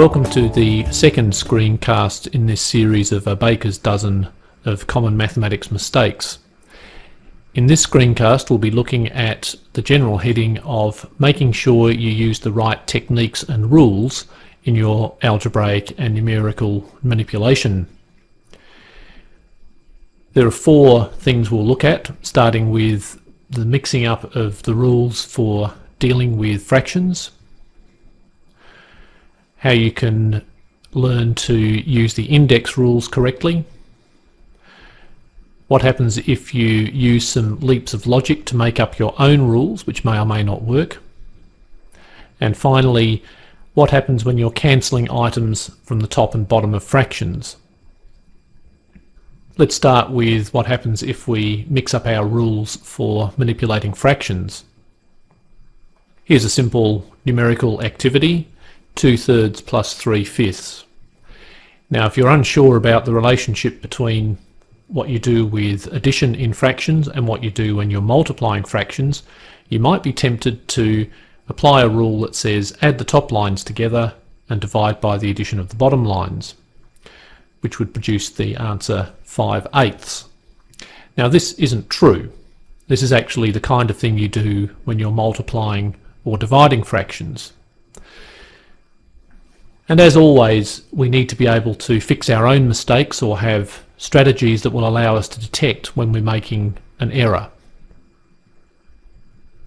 Welcome to the second screencast in this series of a baker's dozen of common mathematics mistakes. In this screencast we'll be looking at the general heading of making sure you use the right techniques and rules in your algebraic and numerical manipulation. There are four things we'll look at, starting with the mixing up of the rules for dealing with fractions, how you can learn to use the index rules correctly, what happens if you use some leaps of logic to make up your own rules, which may or may not work, and finally, what happens when you're cancelling items from the top and bottom of fractions. Let's start with what happens if we mix up our rules for manipulating fractions. Here's a simple numerical activity 2 thirds plus 3 fifths. Now if you're unsure about the relationship between what you do with addition in fractions and what you do when you're multiplying fractions, you might be tempted to apply a rule that says add the top lines together and divide by the addition of the bottom lines, which would produce the answer 5 eighths. Now this isn't true. This is actually the kind of thing you do when you're multiplying or dividing fractions. And as always, we need to be able to fix our own mistakes or have strategies that will allow us to detect when we're making an error.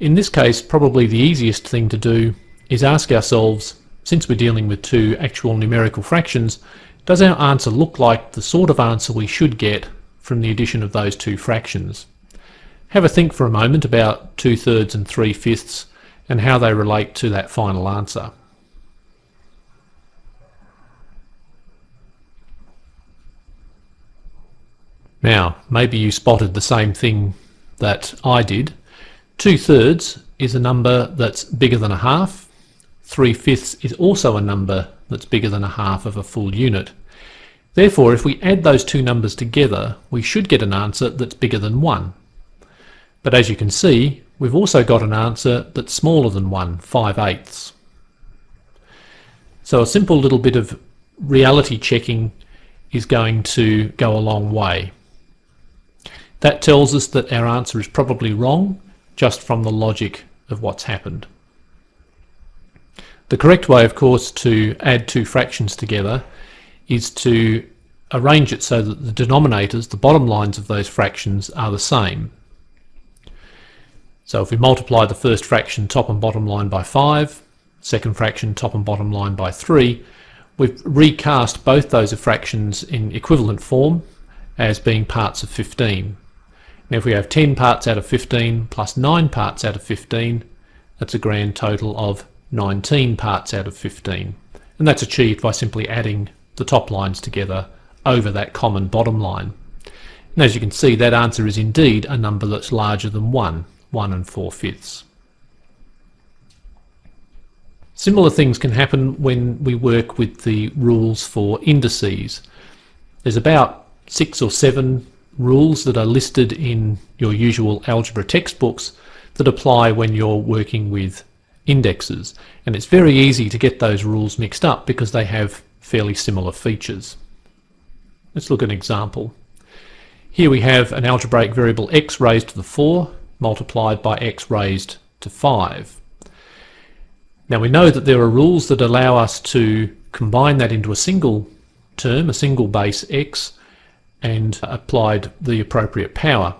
In this case, probably the easiest thing to do is ask ourselves, since we're dealing with two actual numerical fractions, does our answer look like the sort of answer we should get from the addition of those two fractions? Have a think for a moment about 2 thirds and 3 fifths and how they relate to that final answer. Now, maybe you spotted the same thing that I did. Two thirds is a number that's bigger than a half. Three fifths is also a number that's bigger than a half of a full unit. Therefore, if we add those two numbers together, we should get an answer that's bigger than 1. But as you can see, we've also got an answer that's smaller than 1, 5 eighths. So a simple little bit of reality checking is going to go a long way. That tells us that our answer is probably wrong, just from the logic of what's happened. The correct way, of course, to add two fractions together is to arrange it so that the denominators, the bottom lines of those fractions, are the same. So if we multiply the first fraction top and bottom line by 5, second fraction top and bottom line by 3, we've recast both those fractions in equivalent form as being parts of 15. Now if we have 10 parts out of 15 plus 9 parts out of 15, that's a grand total of 19 parts out of 15. And that's achieved by simply adding the top lines together over that common bottom line. And as you can see, that answer is indeed a number that's larger than 1, 1 and 4 fifths. Similar things can happen when we work with the rules for indices. There's about six or seven rules that are listed in your usual algebra textbooks that apply when you're working with indexes. And it's very easy to get those rules mixed up because they have fairly similar features. Let's look at an example. Here we have an algebraic variable x raised to the 4 multiplied by x raised to 5. Now we know that there are rules that allow us to combine that into a single term, a single base x, and applied the appropriate power.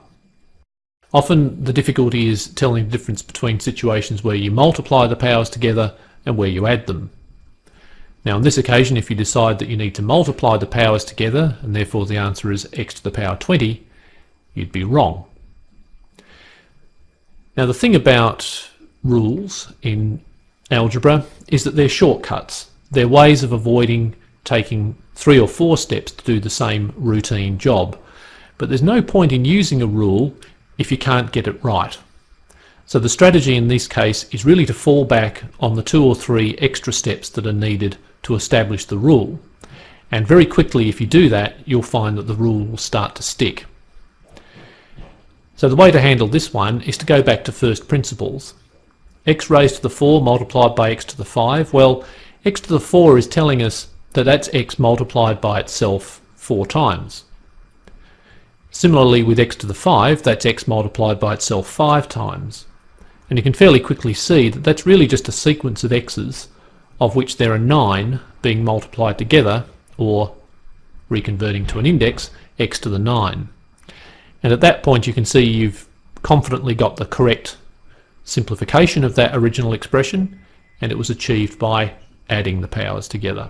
Often the difficulty is telling the difference between situations where you multiply the powers together and where you add them. Now on this occasion if you decide that you need to multiply the powers together and therefore the answer is x to the power 20, you'd be wrong. Now the thing about rules in algebra is that they're shortcuts. They're ways of avoiding taking three or four steps to do the same routine job. But there's no point in using a rule if you can't get it right. So the strategy in this case is really to fall back on the two or three extra steps that are needed to establish the rule. And very quickly if you do that, you'll find that the rule will start to stick. So the way to handle this one is to go back to first principles. x raised to the 4 multiplied by x to the 5, well, x to the 4 is telling us that that's x multiplied by itself 4 times. Similarly with x to the 5, that's x multiplied by itself 5 times. And you can fairly quickly see that that's really just a sequence of x's of which there are 9 being multiplied together, or reconverting to an index, x to the 9. And at that point you can see you've confidently got the correct simplification of that original expression, and it was achieved by adding the powers together.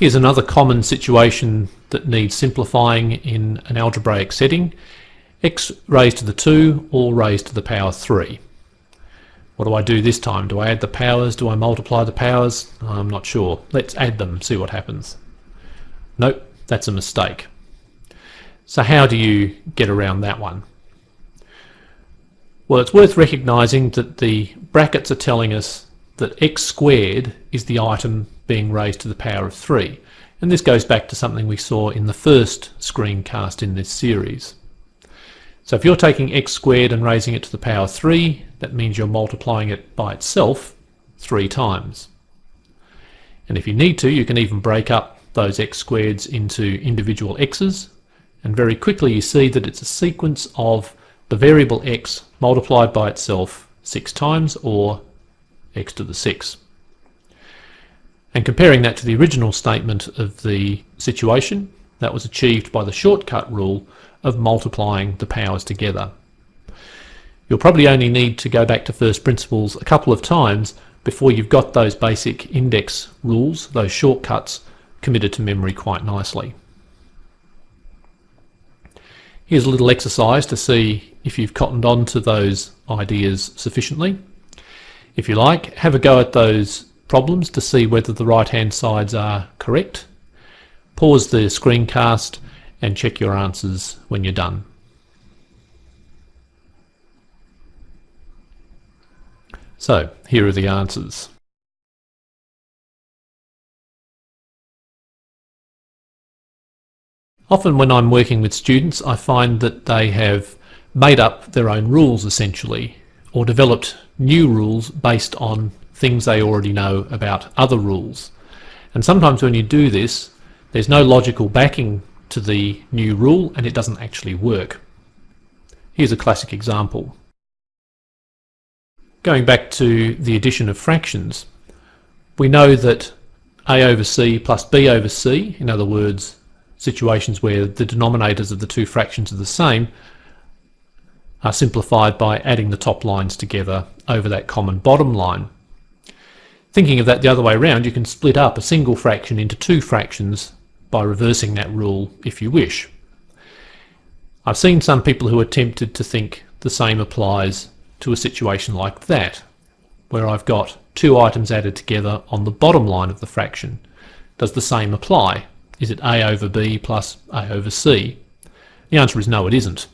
Here's another common situation that needs simplifying in an algebraic setting. x raised to the 2 all raised to the power 3. What do I do this time? Do I add the powers? Do I multiply the powers? I'm not sure. Let's add them, see what happens. Nope, that's a mistake. So how do you get around that one? Well, it's worth recognising that the brackets are telling us that x squared is the item being raised to the power of 3. And this goes back to something we saw in the first screencast in this series. So if you're taking x squared and raising it to the power 3, that means you're multiplying it by itself 3 times. And if you need to, you can even break up those x squareds into individual x's, and very quickly you see that it's a sequence of the variable x multiplied by itself 6 times, or x to the 6. And comparing that to the original statement of the situation, that was achieved by the shortcut rule of multiplying the powers together. You'll probably only need to go back to first principles a couple of times before you've got those basic index rules, those shortcuts, committed to memory quite nicely. Here's a little exercise to see if you've cottoned on to those ideas sufficiently. If you like, have a go at those problems to see whether the right hand sides are correct. Pause the screencast and check your answers when you're done. So here are the answers. Often when I'm working with students I find that they have made up their own rules essentially or developed new rules based on things they already know about other rules. And sometimes when you do this, there's no logical backing to the new rule and it doesn't actually work. Here's a classic example. Going back to the addition of fractions, we know that a over c plus b over c, in other words, situations where the denominators of the two fractions are the same, are simplified by adding the top lines together over that common bottom line. Thinking of that the other way around, you can split up a single fraction into two fractions by reversing that rule if you wish. I've seen some people who are tempted to think the same applies to a situation like that, where I've got two items added together on the bottom line of the fraction. Does the same apply? Is it a over b plus a over c? The answer is no, it isn't.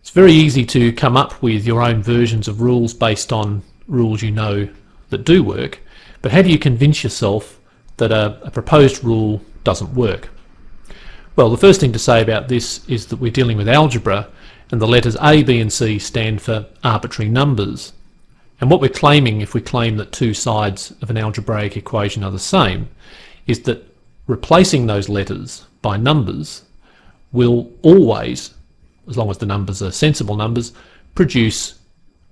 It's very easy to come up with your own versions of rules based on rules you know that do work, but how do you convince yourself that a, a proposed rule doesn't work? Well, the first thing to say about this is that we're dealing with algebra and the letters A, B and C stand for arbitrary numbers. And what we're claiming if we claim that two sides of an algebraic equation are the same is that replacing those letters by numbers will always as long as the numbers are sensible numbers, produce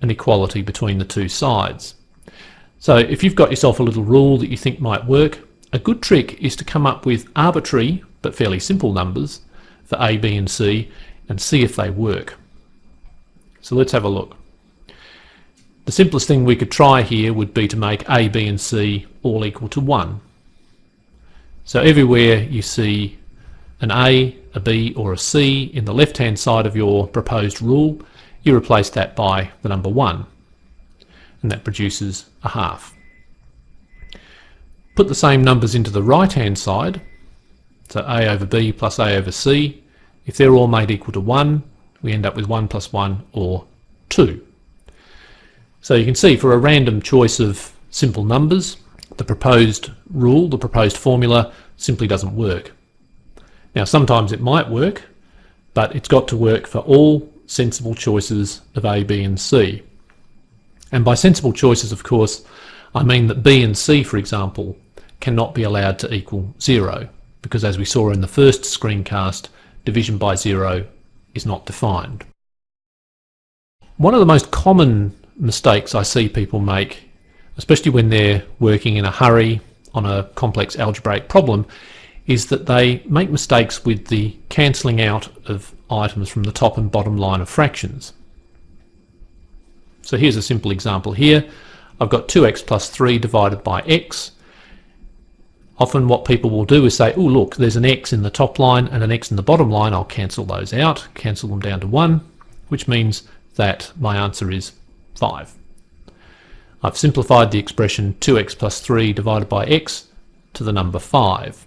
an equality between the two sides. So if you've got yourself a little rule that you think might work, a good trick is to come up with arbitrary but fairly simple numbers for A, B and C and see if they work. So let's have a look. The simplest thing we could try here would be to make A, B and C all equal to 1. So everywhere you see an A, a B or a C in the left hand side of your proposed rule, you replace that by the number 1 and that produces a half. Put the same numbers into the right hand side, so A over B plus A over C, if they're all made equal to 1, we end up with 1 plus 1 or 2. So you can see for a random choice of simple numbers, the proposed rule, the proposed formula, simply doesn't work. Now sometimes it might work, but it's got to work for all sensible choices of A, B and C. And by sensible choices, of course, I mean that B and C, for example, cannot be allowed to equal zero, because as we saw in the first screencast, division by zero is not defined. One of the most common mistakes I see people make, especially when they're working in a hurry on a complex algebraic problem, is that they make mistakes with the cancelling out of items from the top and bottom line of fractions. So here's a simple example here. I've got 2x plus 3 divided by x. Often what people will do is say, oh look, there's an x in the top line and an x in the bottom line. I'll cancel those out, cancel them down to 1, which means that my answer is 5. I've simplified the expression 2x plus 3 divided by x to the number 5.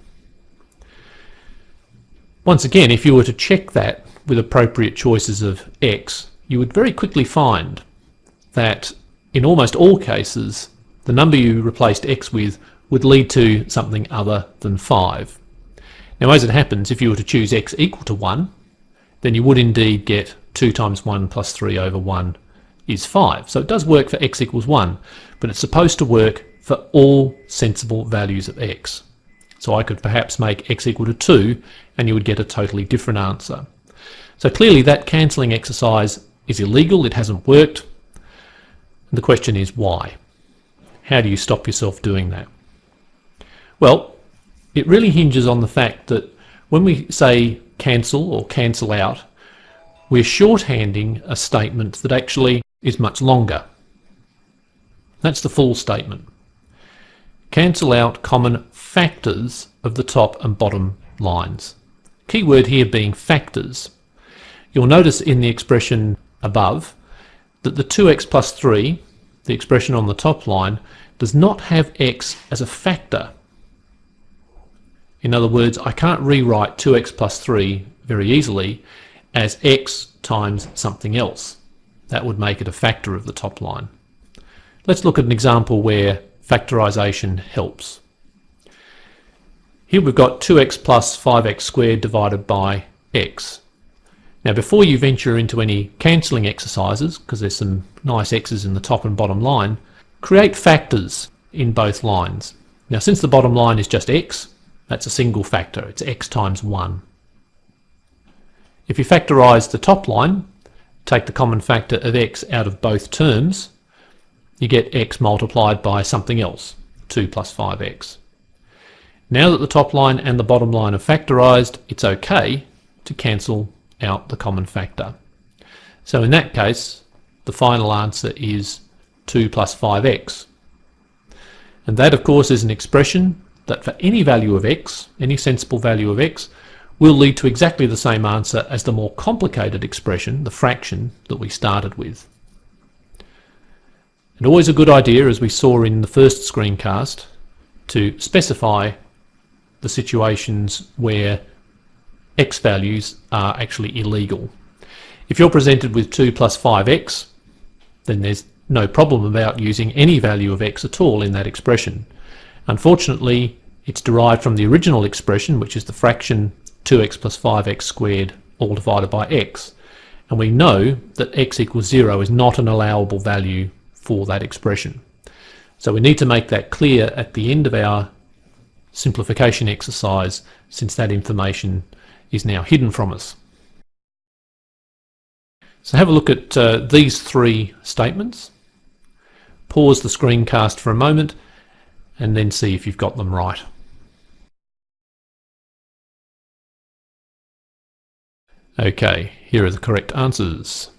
Once again, if you were to check that with appropriate choices of x, you would very quickly find that in almost all cases, the number you replaced x with would lead to something other than 5. Now as it happens, if you were to choose x equal to 1, then you would indeed get 2 times 1 plus 3 over 1 is 5. So it does work for x equals 1, but it's supposed to work for all sensible values of x. So I could perhaps make x equal to 2 and you would get a totally different answer. So clearly that cancelling exercise is illegal, it hasn't worked. And the question is why? How do you stop yourself doing that? Well, it really hinges on the fact that when we say cancel or cancel out, we're shorthanding a statement that actually is much longer. That's the full statement. Cancel out common factors of the top and bottom lines. Key word here being factors. You'll notice in the expression above that the 2x plus 3, the expression on the top line, does not have x as a factor. In other words, I can't rewrite 2x plus 3 very easily as x times something else. That would make it a factor of the top line. Let's look at an example where factorisation helps. Here we've got 2x plus 5x squared divided by x. Now before you venture into any cancelling exercises, because there's some nice x's in the top and bottom line, create factors in both lines. Now since the bottom line is just x, that's a single factor, it's x times 1. If you factorise the top line, take the common factor of x out of both terms, you get x multiplied by something else, 2 plus 5x. Now that the top line and the bottom line are factorised, it's okay to cancel out the common factor. So in that case, the final answer is 2 plus 5x. And that of course is an expression that for any value of x, any sensible value of x, will lead to exactly the same answer as the more complicated expression, the fraction, that we started with. And always a good idea, as we saw in the first screencast, to specify the situations where x values are actually illegal. If you're presented with 2 plus 5x, then there's no problem about using any value of x at all in that expression. Unfortunately, it's derived from the original expression, which is the fraction 2x plus 5x squared all divided by x. And we know that x equals 0 is not an allowable value for that expression. So we need to make that clear at the end of our simplification exercise since that information is now hidden from us. So have a look at uh, these three statements. Pause the screencast for a moment and then see if you've got them right. Okay, here are the correct answers.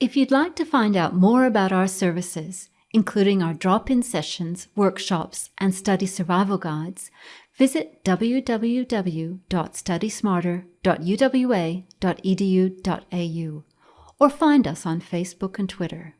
If you'd like to find out more about our services, including our drop-in sessions, workshops, and study survival guides, visit www.studysmarter.uwa.edu.au or find us on Facebook and Twitter.